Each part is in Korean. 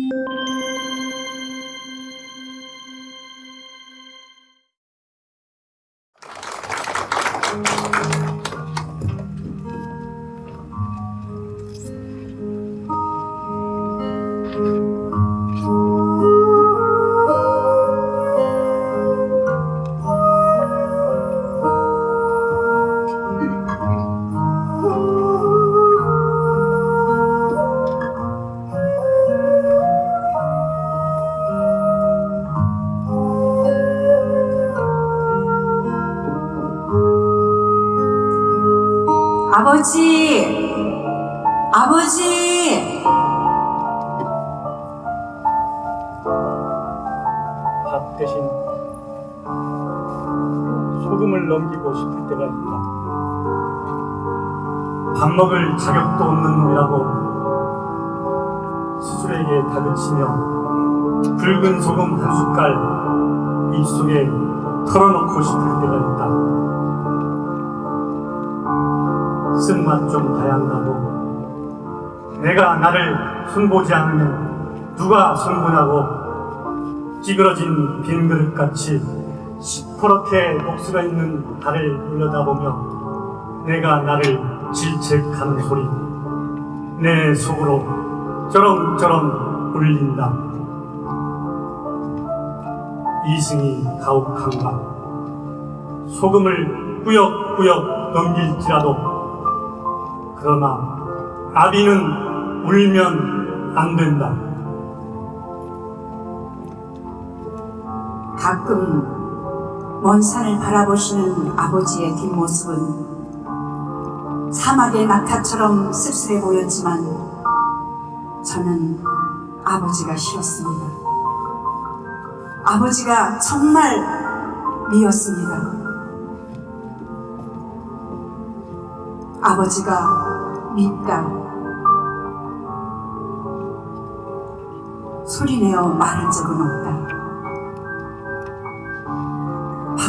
아 소금을 넘기고 싶을 때가 있다. 밥 먹을 자격도 없는 놈이라고 스스로에게 다그치며 붉은 소금 한 숟갈 입속에 털어놓고 싶을 때가 있다. 쓴맛 좀 한다고 내가 나를 손보지 않으면 누가 손보냐고 찌그러진 빈 그릇같이 시퍼렇게 녹수가 있는 달을 올려다보며 내가 나를 질책하는 소리 내 속으로 쩌렁쩌렁 울린다 이승이 가혹한가 소금을 꾸역꾸역 넘길지라도 그러나 아비는 울면 안 된다. 가끔 먼 산을 바라보시는 아버지의 뒷모습은 사막의 낙타처럼 쓸쓸해 보였지만 저는 아버지가 싫었습니다. 아버지가 정말 미웠습니다. 아버지가 밉다. 소리내어 말한 적은 없다.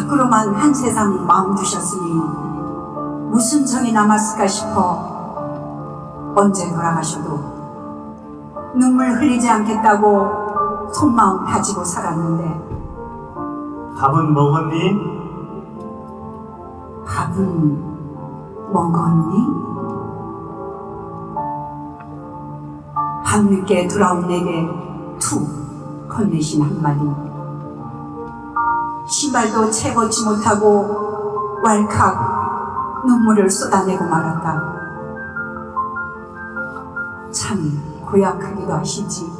밖으로만 한 세상 마음 두셨으니 무슨 정이 남았을까 싶어 언제 돌아가셔도 눈물 흘리지 않겠다고 속마음 다지고 살았는데 밥은 먹었니? 밥은 먹었니? 밤늦게 돌아온 내게 툭 건네신 한마디 신발도 채 벗지 못하고 왈칵 눈물을 쏟아내고 말았다 참 고약하기도 하시지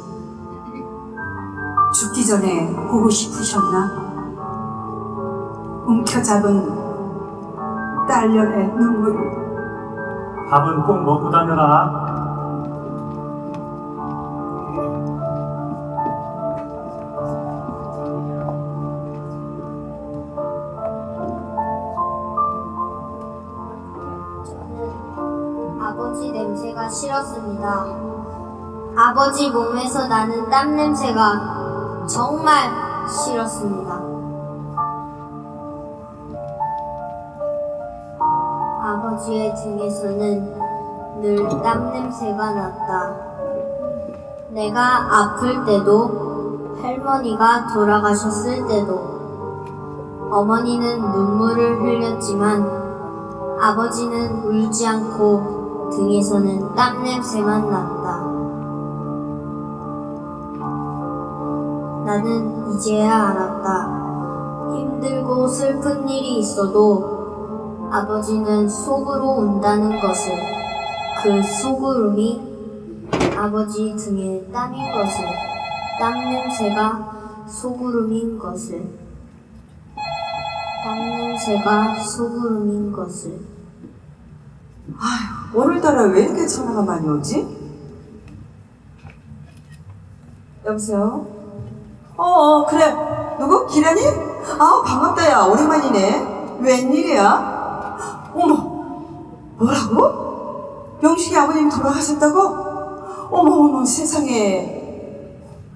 죽기 전에 보고 싶으셨나? 움켜잡은 딸년의 눈물을 밥은 꼭 먹고 다녀라. 싫었습니다. 아버지 몸에서 나는 땀 냄새가 정말 싫었습니다. 아버지의 등에서는 늘 땀 냄새가 났다. 내가 아플 때도 할머니가 돌아가셨을 때도 어머니는 눈물을 흘렸지만 아버지는 울지 않고 등에서는 땀 냄새만 났다. 나는 이제야 알았다. 힘들고 슬픈 일이 있어도 아버지는 속으로 운다는 것을 그 속으름이 아버지 등에 땀인 것을 땀 냄새가 속으름인 것을 땀 냄새가 속으름인 것을 오늘따라 왜 이렇게 전화가 많이 오지? 여보세요? 어, 어 그래 누구? 기란이? 아 반갑다 야 오랜만이네 웬일이야? 어머 뭐라고? 영식이 아버님이 돌아가셨다고? 어머 어머 세상에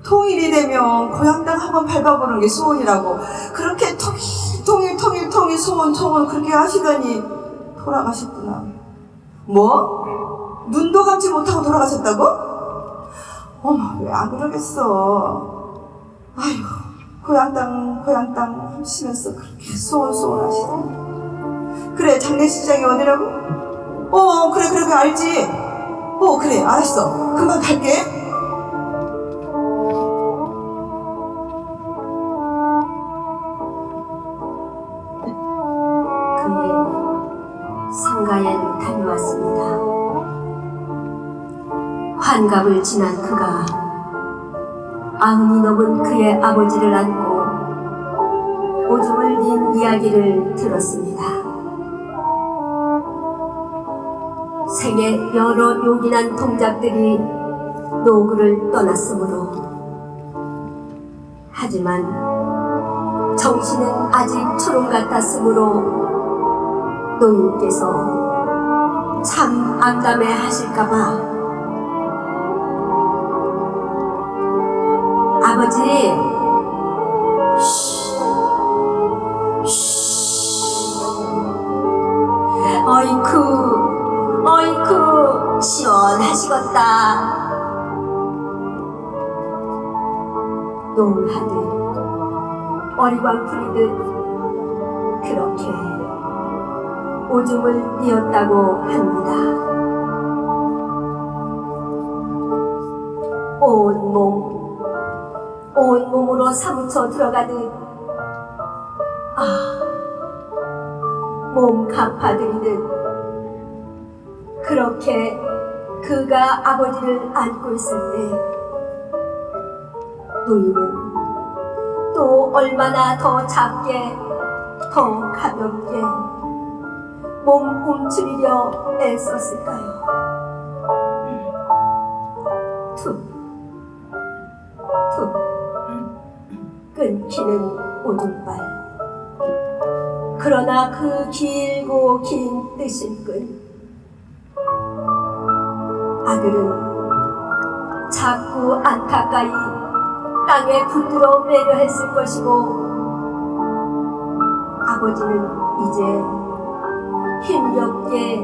통일이 되면 고향 땅 한번 밟아보는 게 소원이라고 그렇게 통일 통일 통일 통일 소원 소원 그렇게 하시더니 돌아가셨구나 뭐? 눈도 감지 못하고 돌아가셨다고? 어머, 왜 안 그러겠어. 아휴, 고향 땅, 고향 땅 하시면서 그렇게 소원소원 하시다. 그래, 장례식장이 어디라고? 어, 그래, 그래, 그래, 알지. 어, 그래, 알았어. 금방 갈게. 상가에 다녀왔습니다. 환갑을 지난 그가 아흔이 넘은 그의 아버지를 안고 오줌을 닌 이야기를 들었습니다. 생애 여러 요긴한 동작들이 노구를 떠났으므로 하지만 정신은 아직 초롱 같았으므로 노인께서 참 암담해 하실까봐. 아버지. 어이쿠 어이쿠 시원하시겠다. 농하듯 어리광 부리듯 그렇게 오줌을 뉘었다고 합니다. 온몸, 온몸으로 사무쳐 들어가듯, 아, 몸 가파들이듯, 그렇게 그가 아버지를 안고 있을 때, 노인은 또 얼마나 더 작게, 더 가볍게, 몸 움츠리려 애썼을까요? 툭, 툭, 끊기는 오줌발. 그러나 그 길고 긴 뜨신 끈. 아들은 자꾸 안타까이 땅에 붙들어 매려 했을 것이고, 아버지는 이제 힘겹게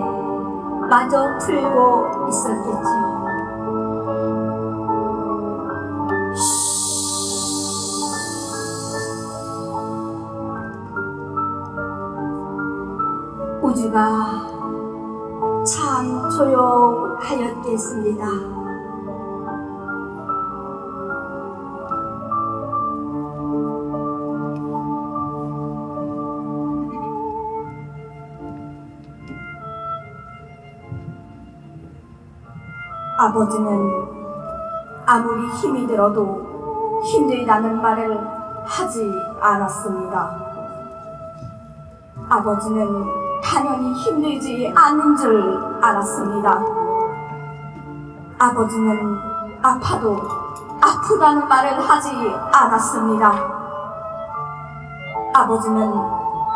마저 풀고 있었겠지요. 아버지는 아무리 힘이 들어도 힘들다는 말을 하지 않았습니다. 아버지는 당연히 힘들지 않은 줄 알았습니다. 아버지는 아파도 아프다는 말을 하지 않았습니다. 아버지는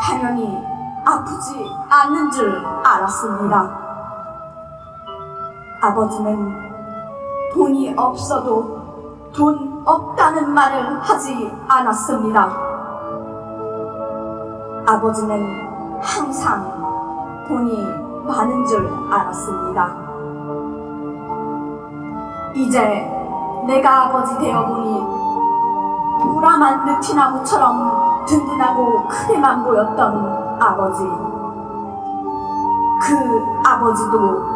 당연히 아프지 않는 줄 알았습니다. 아버지는 돈이 없어도 돈 없다는 말을 하지 않았습니다. 아버지는 항상 돈이 많은 줄 알았습니다. 이제 내가 아버지 되어 보니 무람한 느티나무처럼 든든하고 크게만 보였던 아버지. 그 아버지도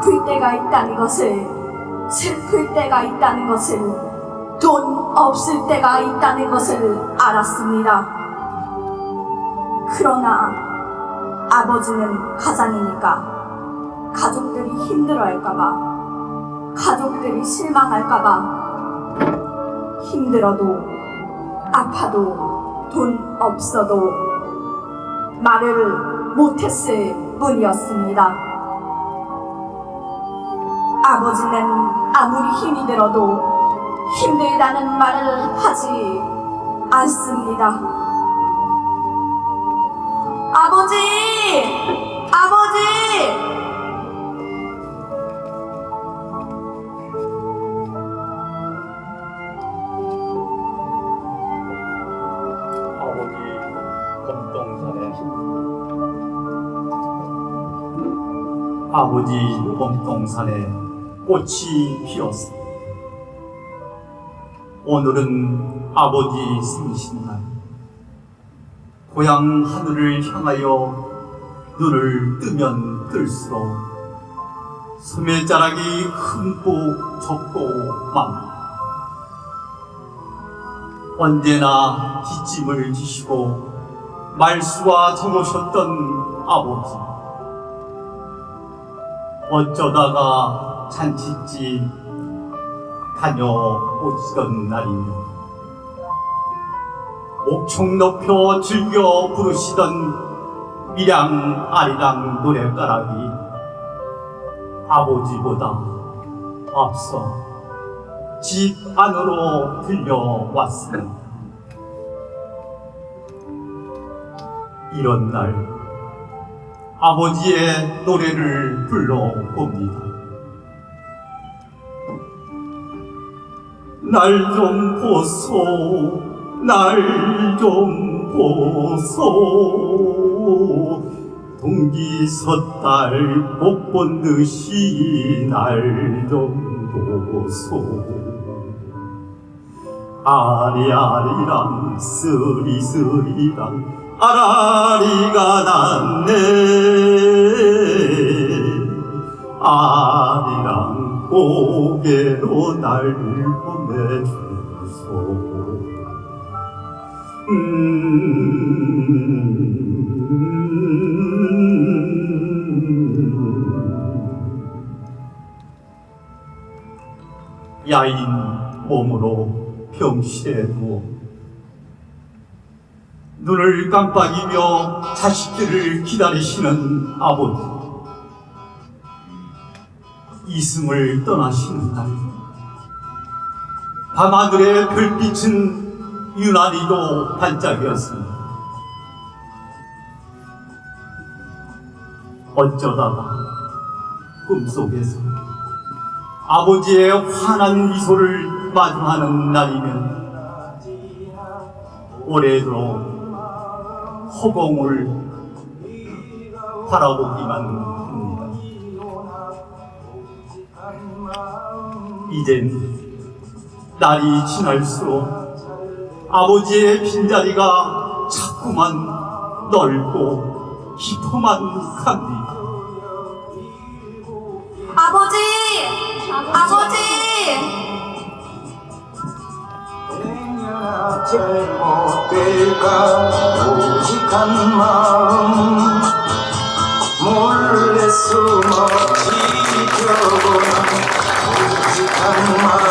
아플 때가 있다는 것을, 슬플 때가 있다는 것을, 돈 없을 때가 있다는 것을 알았습니다. 그러나 아버지는 가장이니까 가족들이 힘들어할까봐, 가족들이 실망할까봐, 힘들어도, 아파도, 돈 없어도 말을 못했을 뿐이었습니다. 아버지는 아무리 힘이 들어도 힘들다는 말을 하지 않습니다. 아버지! 아버지! 아버지 봄동산에 꽃이 피었습니다. 오늘은 아버지 생신날. 고향 하늘을 향하여 눈을 뜨면 뜰수록 소매자락이 흠뻑 젖고 맙니다. 언제나 뒷짐을 지시고 말수와 정오셨던 아버지. 어쩌다가 잔치집 다녀오시던 날이며 목청 높여 즐겨 부르시던 미량 아리랑 노래가락이 아버지보다 앞서 집 안으로 들려왔습니다. 이런 날 아버지의 노래를 불러봅니다. 날 좀 보소, 날 좀 보소. 동기 섣달 못본 듯이 날 좀 보소. 아리아리랑 쓰리쓰리랑 아라리가 났네 아리랑 고개로 날 보내주소 음. 야인 몸으로 병실에 누워 눈을 깜빡이며 자식들을 기다리시는 아버지 이승을 떠나시는 날 밤하늘의 별빛은 유난히도 반짝이었습니다. 어쩌다가 꿈속에서 아버지의 환한 미소를 마주하는 날이면 올해도 허공을 바라보기만 이젠 날이 지날수록 아버지의 빈자리가 자꾸만 넓고 깊어만 갑니다. 아버지! 아버지! 잘못될까 오직한 마음 몰래 숨 어